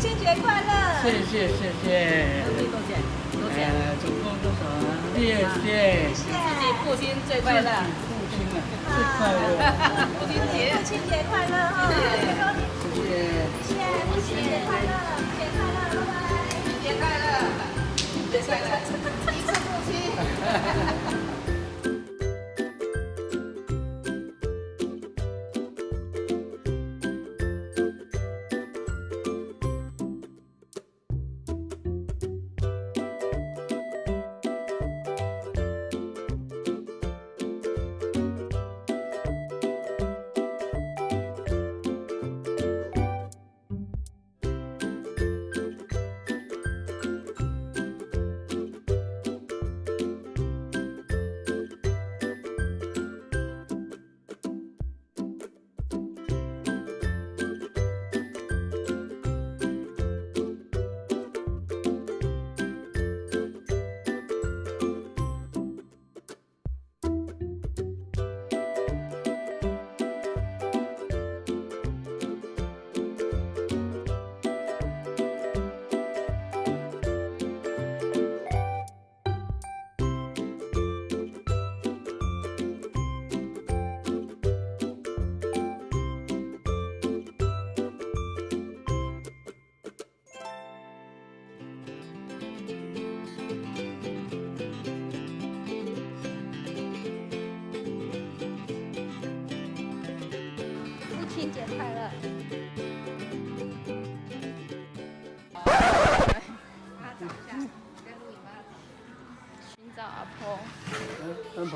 谢谢谢谢。多少钱？多少钱？呃，总共多少啊？谢谢。祝你父亲最快乐，父亲啊，最快乐。父亲节，父亲节快乐哈！谢谢。谢谢，父亲节快乐，节快乐，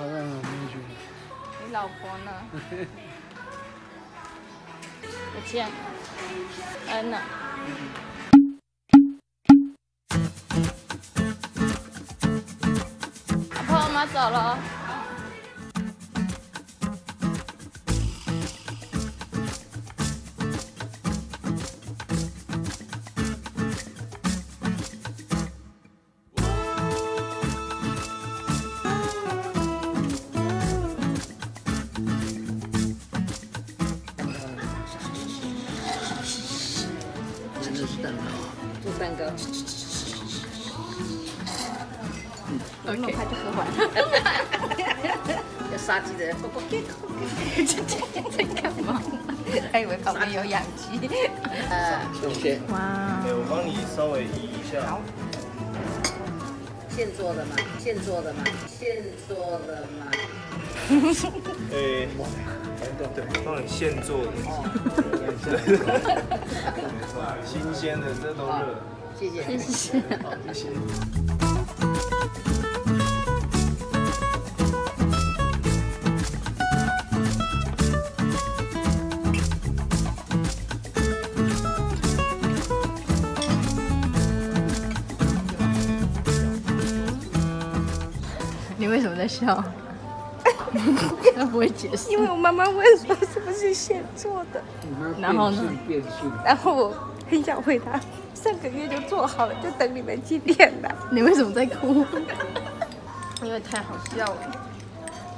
你老婆呢？不见了，嗯呢？老婆，我妈走了。的是蛋糕。做蛋糕，那么快就喝完了。要杀鸡的，在干嘛？还以为旁边有养鸡。呃，谢谢。哇哎，我帮你稍微移一下。现做的嘛，现做的嘛，现做的嘛。哎，对，帮你现做的，新鲜的，这都热。谢谢。谢谢。好，谢谢。你为什么在笑？他不会解释。因为我妈妈问说是不是现做的，然后呢。然后我很想回答，上个月就做好了，就等你们去练了。你为什么在哭？因为太好笑了。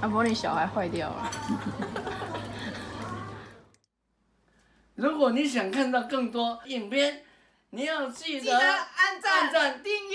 阿婆，你小孩坏掉了。如果你想看到更多影片，你要记得按按赞、订